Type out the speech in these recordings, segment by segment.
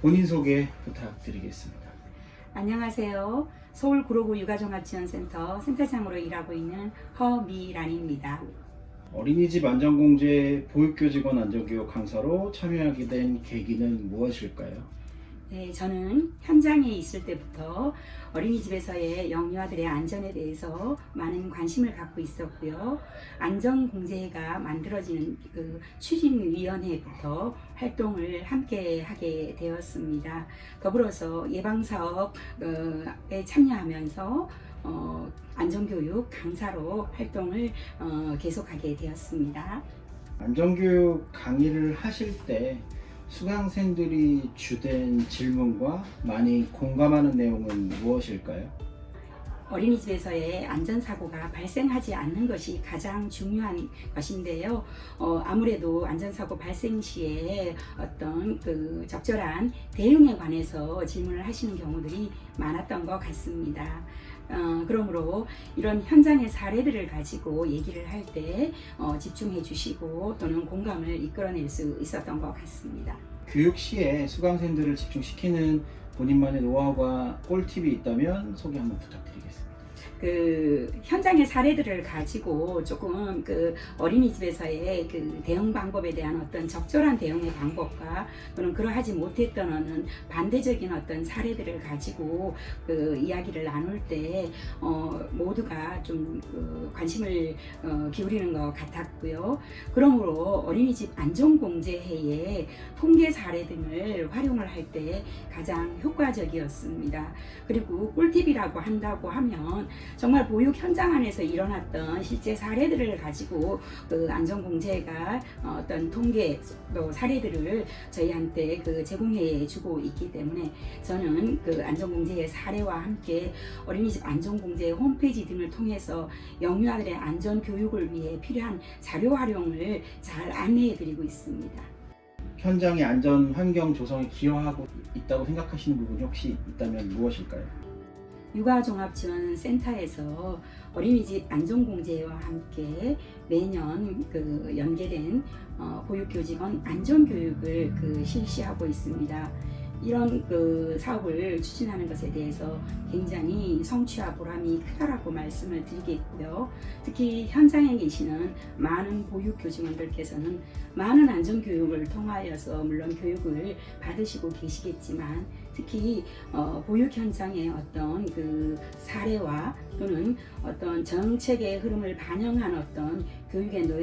본인 소개 부탁드리겠습니다. 안녕하세요. 서울 구로구 육아종합지원센터 센터장으로 일하고 있는 허미란입니다. 어린이집 안전공제 보육교직원 안전교육 강사로 참여하게 된 계기는 무엇일까요? 네, 저는 현장에 있을 때부터 어린이집에서의 영유아들의 안전에 대해서 많은 관심을 갖고 있었고요. 안전공제가 만들어지는 그 추진위원회부터 활동을 함께 하게 되었습니다. 더불어서 예방사업에 참여하면서 어, 안전교육 강사로 활동을 어, 계속하게 되었습니다. 안전교육 강의를 하실 때 수강생들이 주된 질문과 많이 공감하는 내용은 무엇일까요? 어린이집에서의 안전사고가 발생하지 않는 것이 가장 중요한 것인데요. 어, 아무래도 안전사고 발생 시에 어떤 그 적절한 대응에 관해서 질문을 하시는 경우들이 많았던 것 같습니다. 어, 그러므로 이런 현장의 사례들을 가지고 얘기를 할때 어, 집중해 주시고 또는 공감을 이끌어낼 수 있었던 것 같습니다. 교육 시에 수강생들을 집중시키는 본인만의 노하우가 꿀팁이 있다면 소개 한번 부탁드리겠습니다. 그 현장의 사례들을 가지고 조금 그 어린이집에서의 그 대응 방법에 대한 어떤 적절한 대응의 방법과 또는 그러하지 못했던 어는 반대적인 어떤 사례들을 가지고 그 이야기를 나눌 때 어, 모두가 좀 그 관심을 어, 기울이는 것 같았고 요. 그러므로 어린이집 안전공제회의 통계 사례 등을 활용을 할 때 가장 효과적이었습니다. 그리고 꿀팁이라고 한다고 하면 정말 보육 현장 안에서 일어났던 실제 사례들을 가지고 그 안전공제가 어떤 통계 또 사례들을 저희한테 그 제공해 주고 있기 때문에 저는 그 안전공제의 사례와 함께 어린이집 안전공제 홈페이지 등을 통해서 영유아들의 안전교육을 위해 필요한 자료 활용을 잘 안내해 드리고 있습니다. 현장의 안전 환경 조성에 기여하고 있다고 생각하시는 부분이 혹시 있다면 무엇일까요? 육아종합지원센터에서 어린이집 안전공제와 함께 매년 그 연계된 어, 보육교직원 안전교육을 그 실시하고 있습니다. 이런 그 사업을 추진하는 것에 대해서 굉장히 성취와 보람이 크다라고 말씀을 드리겠고요. 특히 현장에 계시는 많은 보육교직원들께서는 많은 안전교육을 통하여서 물론 교육을 받으시고 계시겠지만 특히 어, 보육 현장의 어떤 그 사례와 또는 어떤 정책의 흐름을 반영한 어떤 교육의 노,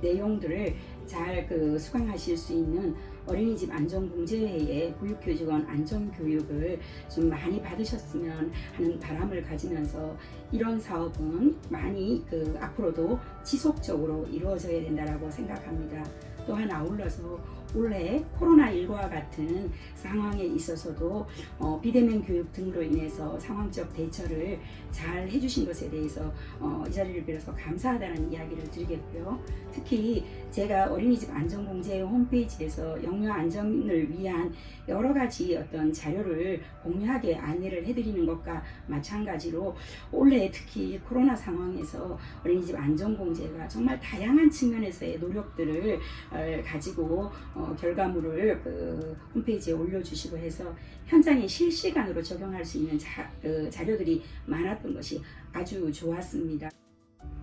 내용들을 잘 그 수강하실 수 있는 어린이집 안전공제회의 보육교직원 안전교육을 좀 많이 받으셨으면 하는 바람을 가지면서 이런 사업은 많이 그 앞으로도 지속적으로 이루어져야 된다고 생각합니다. 또한 아울러서 올해 코로나19와 같은 상황에 있어서도 어, 비대면 교육 등으로 인해서 상황적 대처를 잘 해주신 것에 대해서 어, 이 자리를 빌어서 감사하다는 이야기를 드리겠고요. 특히 제가 어린이집 안전공제 홈페이지에서 영유아 안전을 위한 여러 가지 어떤 자료를 공유하게 안내를 해드리는 것과 마찬가지로 올해 특히 코로나 상황에서 어린이집 안전공제가 정말 다양한 측면에서의 노력들을 어, 가지고 어, 결과물을 그 홈페이지에 올려주시고 해서 현장에 실시간으로 적용할 수 있는 자, 그 자료들이 많았던 것이 아주 좋았습니다.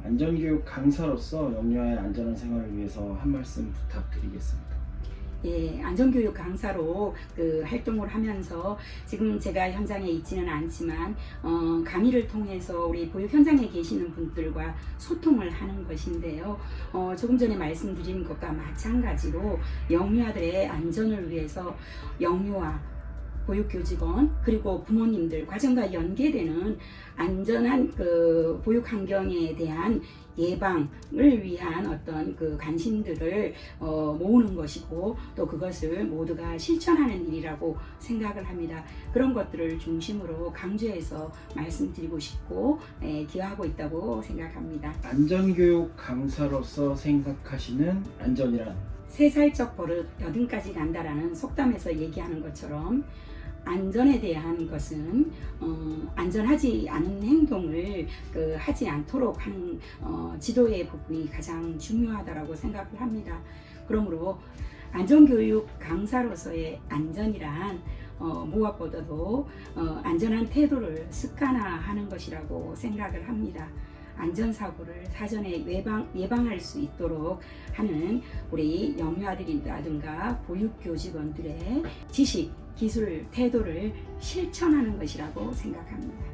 안전교육 강사로서 영유아의 안전한 생활을 위해서 한 말씀 부탁드리겠습니다. 예, 안전교육 강사로 그 활동을 하면서 지금 제가 현장에 있지는 않지만 어, 강의를 통해서 우리 보육 현장에 계시는 분들과 소통을 하는 것인데요. 어, 조금 전에 말씀드린 것과 마찬가지로 영유아들의 안전을 위해서 영유아 보육교직원 그리고 부모님들 과정과 연계되는 안전한 그 보육 환경에 대한 예방을 위한 어떤 그 관심들을 어, 모으는 것이고 또 그것을 모두가 실천하는 일이라고 생각을 합니다. 그런 것들을 중심으로 강조해서 말씀드리고 싶고 에, 기여하고 있다고 생각합니다. 안전교육 강사로서 생각하시는 안전이란? 세 살적 버릇 여든까지 간다라는 속담에서 얘기하는 것처럼 안전에 대한 것은 어, 안전하지 않은 행동을 그, 하지 않도록 하는 어, 지도의 부분이 가장 중요하다고 생각을 합니다. 그러므로 안전교육 강사로서의 안전이란 어, 무엇보다도 어, 안전한 태도를 습관화하는 것이라고 생각을 합니다. 안전사고를 사전에 예방, 예방할 수 있도록 하는 우리 영유아들이라든가 보육교 직원들의 지식, 기술, 태도를 실천하는 것이라고 생각합니다.